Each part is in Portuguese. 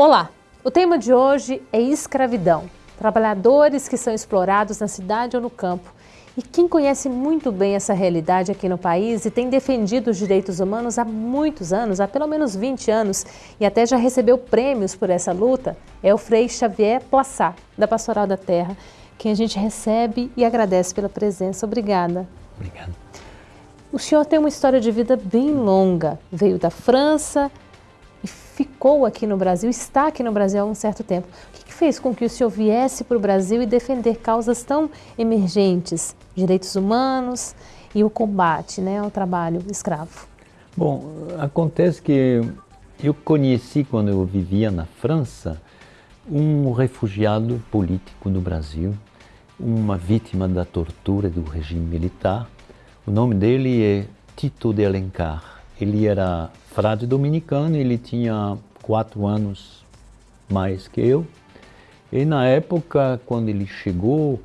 Olá, o tema de hoje é escravidão. Trabalhadores que são explorados na cidade ou no campo. E quem conhece muito bem essa realidade aqui no país e tem defendido os direitos humanos há muitos anos, há pelo menos 20 anos, e até já recebeu prêmios por essa luta, é o Frei Xavier Poissat, da Pastoral da Terra, quem a gente recebe e agradece pela presença. Obrigada. Obrigado. O senhor tem uma história de vida bem longa. Veio da França, e ficou aqui no Brasil, está aqui no Brasil há um certo tempo. O que, fez com que o senhor viesse para o Brasil e defender causas tão emergentes, direitos humanos e o combate né, ao trabalho escravo? Bom, acontece que eu conheci, quando eu vivia na França, um refugiado político no Brasil, uma vítima da tortura do regime militar. O nome dele é Tito de Alencar ele era frade dominicano, ele tinha quatro anos mais que eu. E na época, quando ele chegou,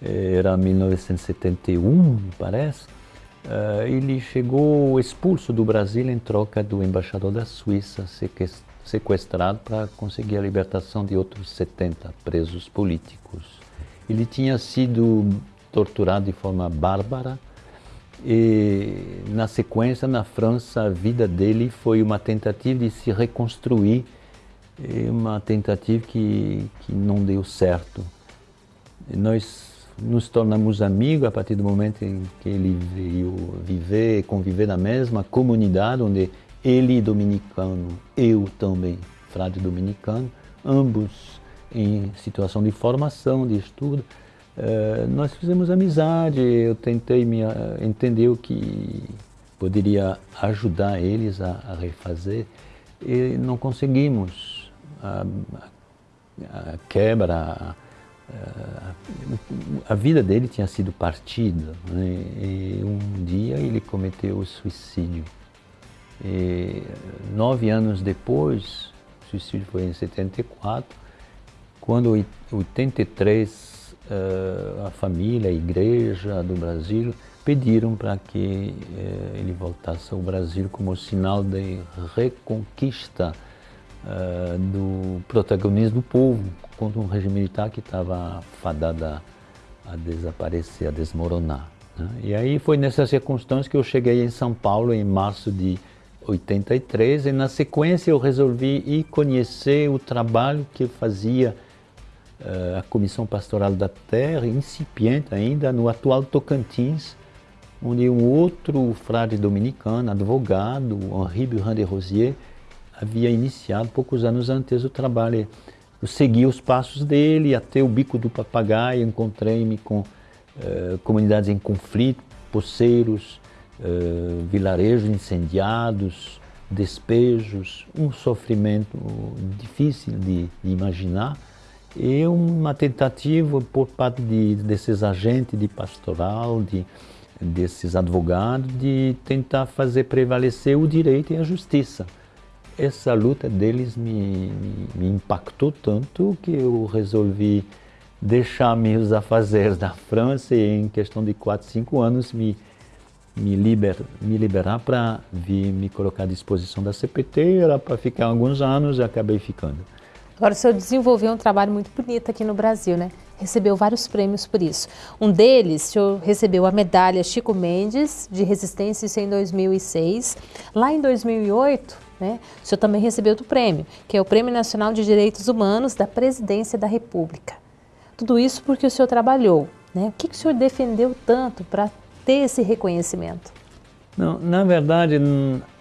eh, era 1971, parece, eh, ele chegou expulso do Brasil em troca do embaixador da Suíça, sequestrado para conseguir a libertação de outros 70 presos políticos. Ele tinha sido torturado de forma bárbara, e na sequência, na França, a vida dele foi uma tentativa de se reconstruir, uma tentativa que, que não deu certo. Nós nos tornamos amigos a partir do momento em que ele veio viver, conviver na mesma comunidade, onde ele dominicano, eu também, frade dominicano, ambos em situação de formação, de estudo. Eh, nós fizemos amizade, eu tentei me, uh, entender o que poderia ajudar eles a, a refazer e não conseguimos. A, a quebra, a, a, vida dele tinha sido partida né? e um dia ele cometeu o suicídio. E nove anos depois, o suicídio foi em 74, quando em 83 uh, a família, a igreja do Brasil pediram para que uh, ele voltasse ao Brasil como sinal de reconquista uh, do protagonismo do povo contra um regime militar que estava fadado a, desaparecer, a desmoronar. Né? E aí foi nessa circunstância que eu cheguei em São Paulo em março de 83 e na sequência eu resolvi ir conhecer o trabalho que fazia eh, a Comissão Pastoral da Terra, incipiente ainda, no atual Tocantins, onde um outro frade dominicano, advogado, Henri Burin de Rosier, havia iniciado poucos anos antes o trabalho. Eu segui os passos dele até o Bico do Papagaio, encontrei-me com uh, comunidades em conflito, poceiros, uh, vilarejos incendiados, despejos, um sofrimento difícil de, de imaginar, e uma tentativa por parte de, desses agentes de pastoral, de, desses advogados, de tentar fazer prevalecer o direito e a justiça. Essa luta deles me, me, me impactou tanto que eu resolvi deixar meus afazeres da França e em questão de 4, 5 anos me, me, liber, me liberar para vir me colocar à disposição da CPT, era para ficar alguns anos e acabei ficando. Agora, o senhor desenvolveu um trabalho muito bonito aqui no Brasil, né? Recebeu vários prêmios por isso. Um deles, o senhor recebeu a medalha Chico Mendes de Resistência, isso em 2006. Lá em 2008, né, o senhor também recebeu outro prêmio, que é o Prêmio Nacional de Direitos Humanos da Presidência da República. Tudo isso porque o senhor trabalhou. Né? O que, que o senhor defendeu tanto para ter esse reconhecimento? Não, na verdade,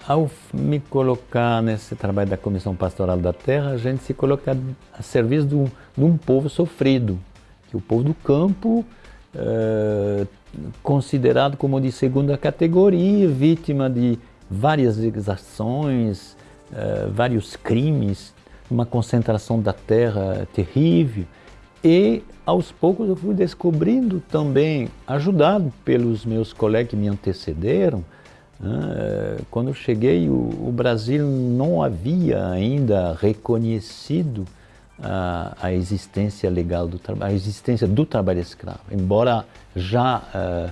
ao me colocar nesse trabalho da Comissão Pastoral da Terra, a gente se coloca a serviço de um, de um povo sofrido, que o povo do campo, é, considerado como de segunda categoria, vítima de várias exações, é, vários crimes, uma concentração da terra terrível. E aos poucos eu fui descobrindo também, ajudado pelos meus colegas que me antecederam? Quando eu cheguei, o, Brasil não havia ainda reconhecido a, a existência legal do trabalho, a existência do trabalho escravo, embora já uh,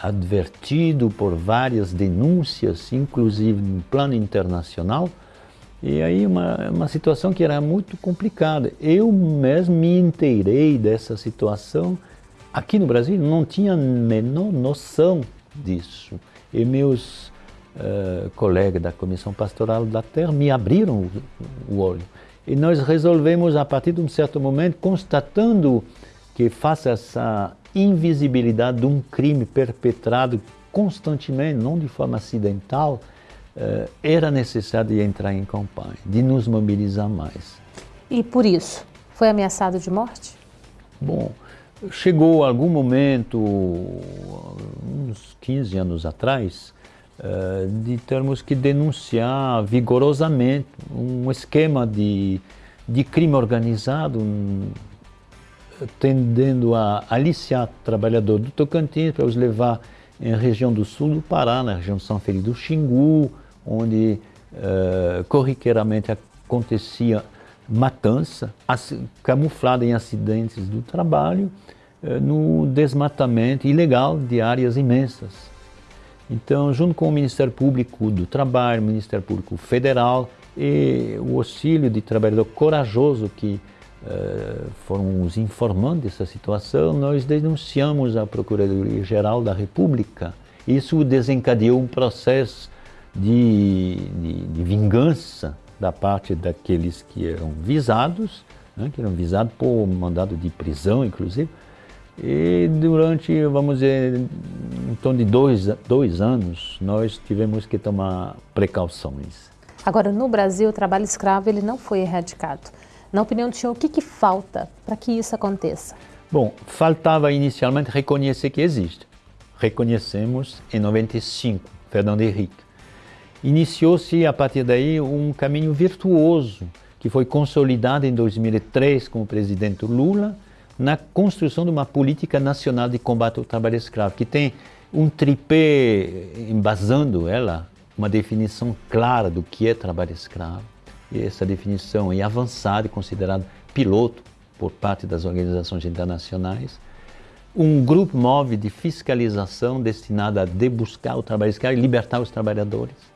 advertido por várias denúncias, inclusive no plano internacional, E aí uma, uma situação que era muito complicada. Eu mesmo me inteirei dessa situação aqui no Brasil, não tinha a menor noção disso. E meus uh, colegas da Comissão Pastoral da Terra me abriram o, o olho. E nós resolvemos, a partir de um certo momento, constatando que face a essa invisibilidade de um crime perpetrado constantemente, não de forma acidental, eh, era necessário entrar em campanha, de nos mobilizar mais. E por isso, foi ameaçado de morte? Bom, chegou algum momento, uns 15 anos atrás, eh, de termos que denunciar vigorosamente um esquema de, de crime organizado tendendo a aliciar trabalhadores do Tocantins para os levar em região do sul do Pará, na região de São Felipe do Xingu, onde uh, corriqueiramente acontecia matança, camuflada em acidentes do trabalho, uh, no desmatamento ilegal de áreas imensas. Então, junto com o Ministério Público do Trabalho, o Ministério Público Federal e o auxílio de trabalhador corajoso que uh, foram os informando dessa situação, nós denunciamos à Procuradoria-Geral da República. Isso desencadeou um processo de, de, de vingança da parte daqueles que eram visados, né, que eram visados por mandado de prisão, inclusive, e durante, vamos dizer, em torno de dois, dois anos, nós tivemos que tomar precauções. Agora, no Brasil, o trabalho escravo ele não foi erradicado. Na opinião do senhor, o que, que falta para que isso aconteça? Bom, faltava inicialmente reconhecer que existe. Reconhecemos em 95, Fernando Henrique. Iniciou-se a partir daí um caminho virtuoso que foi consolidado em 2003 com o presidente Lula na construção de uma política nacional de combate ao trabalho escravo, que tem um tripé embasando ela, uma definição clara do que é trabalho escravo, essa definição é avançada e considerada piloto por parte das organizações internacionais. Um grupo móvel de fiscalização destinado a debuscar o trabalho escravo e libertar os trabalhadores.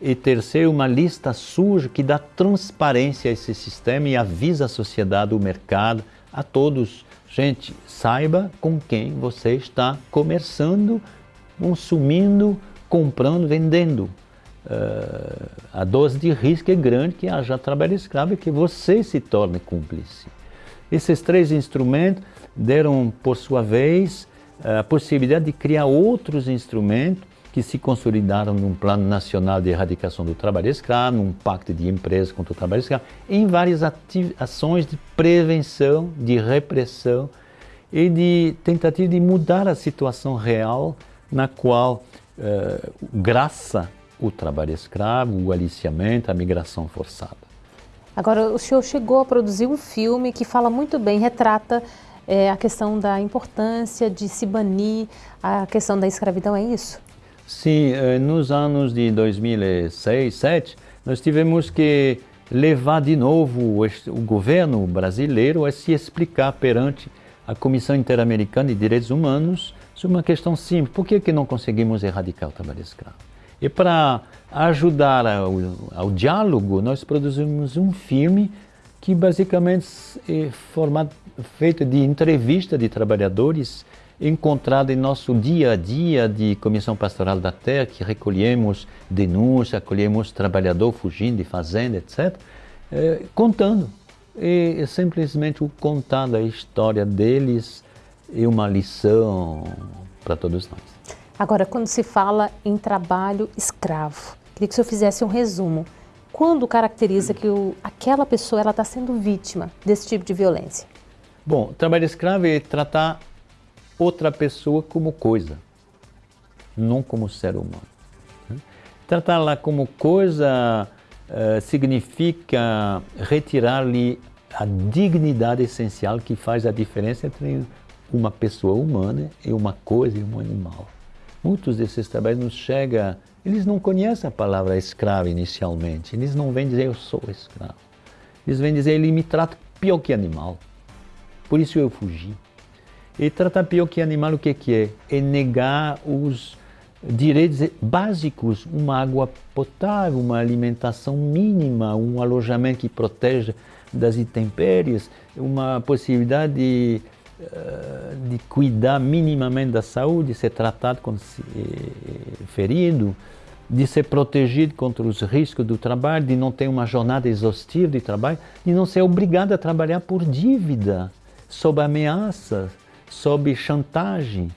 E terceiro, uma lista suja que dá transparência a esse sistema e avisa a sociedade, o mercado, a todos. Gente, saiba com quem você está comerciando, consumindo, comprando, vendendo uh, a dose de risco é grande que haja trabalho escravo e que você se torne cúmplice. Esses três instrumentos deram, por sua vez, a possibilidade de criar outros instrumentos que se consolidaram num plano nacional de erradicação do trabalho escravo, num pacto de empresas contra o trabalho escravo, em várias ações de prevenção, de repressão e de tentativa de mudar a situação real na qual, uh, graça o trabalho escravo, o aliciamento, a migração forçada. Agora, o senhor chegou a produzir um filme que fala muito bem, retrata é, a questão da importância de se banir a questão da escravidão, é isso? Sim, eh, nos anos de 2006, 2007, nós tivemos que levar de novo o governo brasileiro a se explicar perante a Comissão Interamericana de Direitos Humanos sobre uma questão simples. Por que, que não conseguimos erradicar o trabalho escravo? E para ajudar ao, ao, diálogo, nós produzimos um filme que basicamente é formado, feito de entrevista de trabalhadores encontrado em nosso dia a dia de Comissão Pastoral da Terra, que recolhemos denúncias, acolhemos trabalhador fugindo de fazenda, etc., é, contando. E, e simplesmente o contar da história deles é uma lição para todos nós. Agora, quando se fala em trabalho escravo, queria que o senhor fizesse um resumo. Quando caracteriza que o, aquela pessoa está sendo vítima desse tipo de violência? Bom, trabalho escravo é tratar outra pessoa como coisa, não como ser humano. Tratá-la como coisa uh, significa retirar-lhe a dignidade essencial que faz a diferença entre uma pessoa humana e uma coisa e um animal. Muitos desses trabalhos nos chega, eles não conhecem a palavra escravo inicialmente, eles não vêm dizer eu sou escravo. Eles vêm dizer ele me trata pior que animal, por isso eu fugi. E tratar pior que animal o que, que é? É negar os, direitos básicos, uma água potável, uma alimentação mínima, um alojamento que proteja das intempéries, uma possibilidade de, eh, de cuidar minimamente da saúde, ser tratado quando se é ferido, de ser protegido contra os riscos do trabalho, de não ter uma jornada exaustiva de trabalho, de não ser obrigado a trabalhar por dívida, sob ameaça, sob chantagem.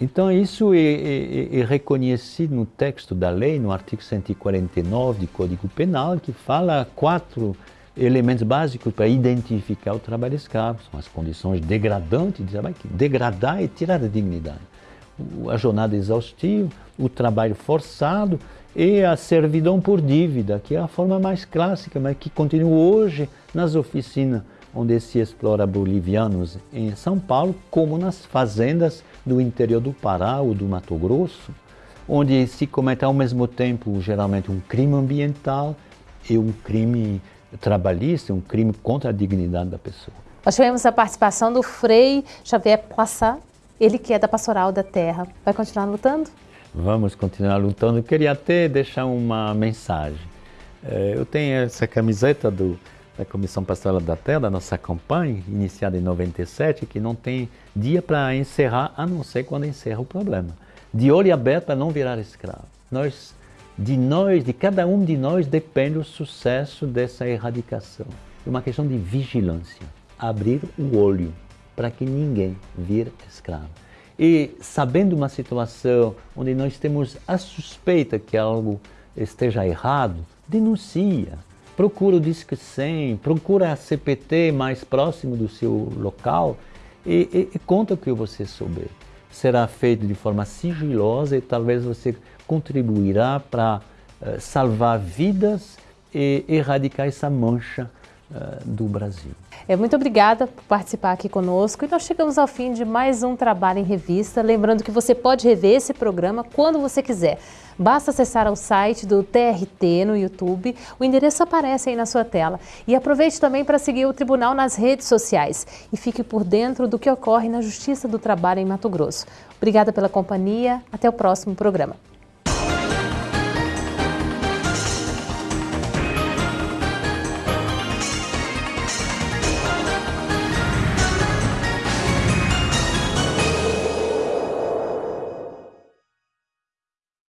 Então isso é, é, é, reconhecido no texto da lei, no artigo 149 do Código Penal, que fala quatro elementos básicos para identificar o trabalho escravo. São as condições degradantes de trabalho, que degradar e tirar a dignidade. A jornada exaustiva, o trabalho forçado e a servidão por dívida, que é a forma mais clássica, mas que continua hoje nas oficinas onde se explora bolivianos em São Paulo, como nas fazendas do interior do Pará ou do Mato Grosso, onde se comete ao mesmo tempo geralmente um crime ambiental e um crime trabalhista, um crime contra a dignidade da pessoa. Nós tivemos a participação do Frei Xavier Poissat, ele que é da Pastoral da Terra. Vai continuar lutando? Vamos continuar lutando. Queria até deixar uma mensagem. É, eu tenho essa camiseta do, da Comissão Pastoral da Terra, da nossa campanha, iniciada em 97, que não tem dia para encerrar, a não ser quando encerra o problema. De olho aberto para não virar escravo. Nós, de nós, de cada um de nós, depende o sucesso dessa erradicação. É uma questão de vigilância. Abrir o olho para que ninguém vire escravo. E sabendo uma situação onde nós temos a suspeita que algo esteja errado, denuncia procura o Disque 100, procura a CPT mais próximo do seu local e, e, e conta o que você souber. Será feito de forma sigilosa e talvez você contribuirá para uh, salvar vidas e erradicar essa mancha do Brasil. É, muito obrigada por participar aqui conosco e nós chegamos ao fim de mais um Trabalho em Revista. Lembrando que você pode rever esse programa quando você quiser. Basta acessar o site do TRT no YouTube, o endereço aparece aí na sua tela. E aproveite também para seguir o Tribunal nas redes sociais e fique por dentro do que ocorre na Justiça do Trabalho em Mato Grosso. Obrigada pela companhia, até o próximo programa.